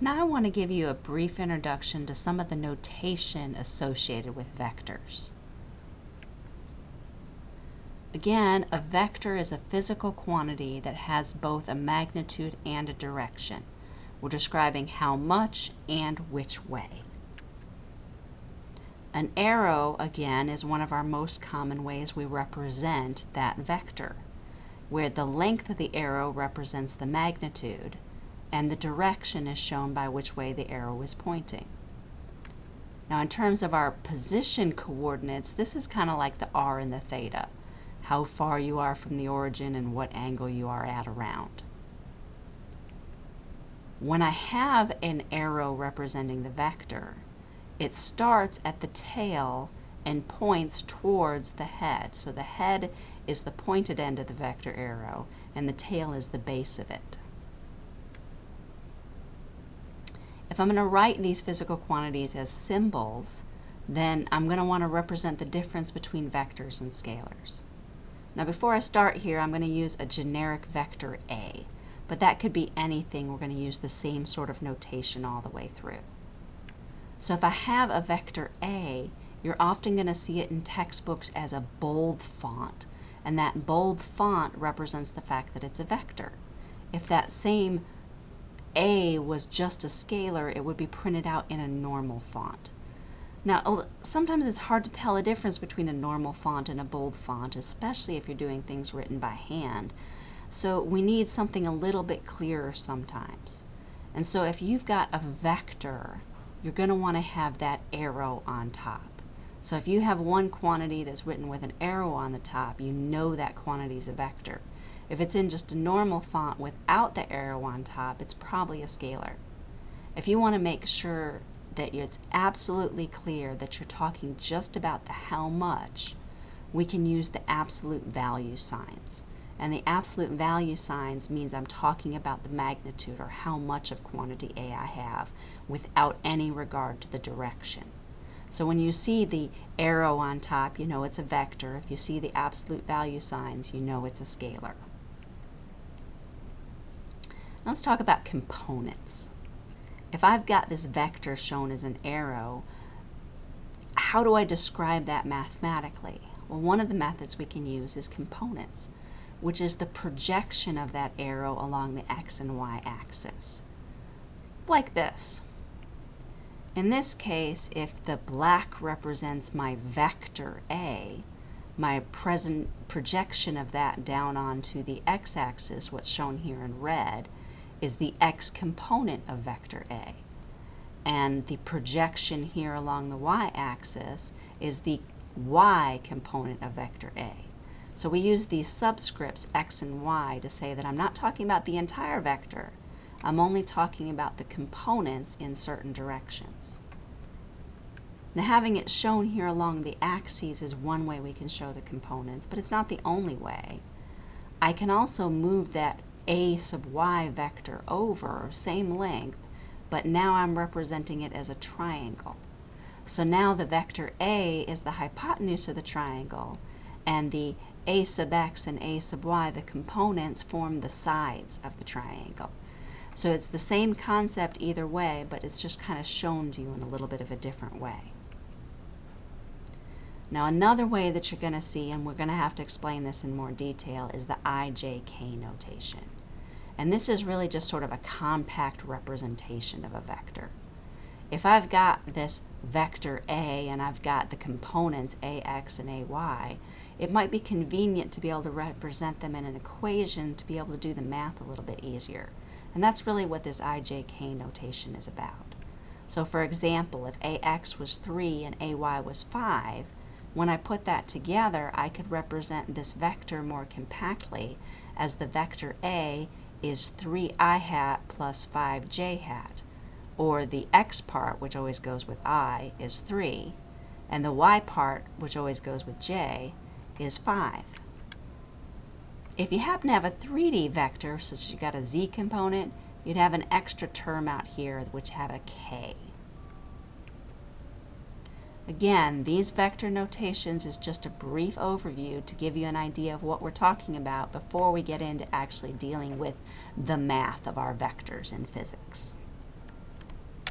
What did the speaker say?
Now I want to give you a brief introduction to some of the notation associated with vectors. Again, a vector is a physical quantity that has both a magnitude and a direction. We're describing how much and which way. An arrow, again, is one of our most common ways we represent that vector, where the length of the arrow represents the magnitude and the direction is shown by which way the arrow is pointing. Now in terms of our position coordinates, this is kind of like the r and the theta, how far you are from the origin and what angle you are at around. When I have an arrow representing the vector, it starts at the tail and points towards the head. So the head is the pointed end of the vector arrow and the tail is the base of it. If I'm going to write these physical quantities as symbols, then I'm going to want to represent the difference between vectors and scalars. Now before I start here, I'm going to use a generic vector A but that could be anything. We're going to use the same sort of notation all the way through. So if I have a vector A, you're often going to see it in textbooks as a bold font, and that bold font represents the fact that it's a vector. If that same A was just a scalar, it would be printed out in a normal font. Now, sometimes it's hard to tell a difference between a normal font and a bold font, especially if you're doing things written by hand. So we need something a little bit clearer sometimes. And so if you've got a vector, you're going to want to have that arrow on top. So if you have one quantity that's written with an arrow on the top, you know that quantity is a vector. If it's in just a normal font without the arrow on top, it's probably a scalar. If you want to make sure that it's absolutely clear that you're talking just about the how much, we can use the absolute value signs. And the absolute value signs means I'm talking about the magnitude or how much of quantity A I have without any regard to the direction. So when you see the arrow on top, you know it's a vector. If you see the absolute value signs, you know it's a scalar. Let's talk about components. If I've got this vector shown as an arrow, how do I describe that mathematically? Well, one of the methods we can use is components which is the projection of that arrow along the x and y axis. Like this. In this case, if the black represents my vector A, my present projection of that down onto the x-axis, what's shown here in red, is the x component of vector A. And the projection here along the y-axis is the y component of vector A. So we use these subscripts x and y to say that I'm not talking about the entire vector. I'm only talking about the components in certain directions. Now having it shown here along the axes is one way we can show the components, but it's not the only way. I can also move that a sub y vector over, same length, but now I'm representing it as a triangle. So now the vector A is the hypotenuse of the triangle, and the a sub x and a sub y, the components form the sides of the triangle. So it's the same concept either way, but it's just kind of shown to you in a little bit of a different way. Now another way that you're going to see, and we're going to have to explain this in more detail, is the IJK notation. And this is really just sort of a compact representation of a vector. If I've got this vector A and I've got the components AX and AY, it might be convenient to be able to represent them in an equation to be able to do the math a little bit easier. And that's really what this IJK notation is about. So for example, if AX was 3 and AY was 5, when I put that together, I could represent this vector more compactly as the vector A is 3i hat plus 5j hat, or the x part, which always goes with i, is 3, and the y part, which always goes with j, is 5. If you happen to have a 3D vector, such as you got a z component, you'd have an extra term out here which have a k. Again, these vector notations is just a brief overview to give you an idea of what we're talking about before we get into actually dealing with the math of our vectors in physics.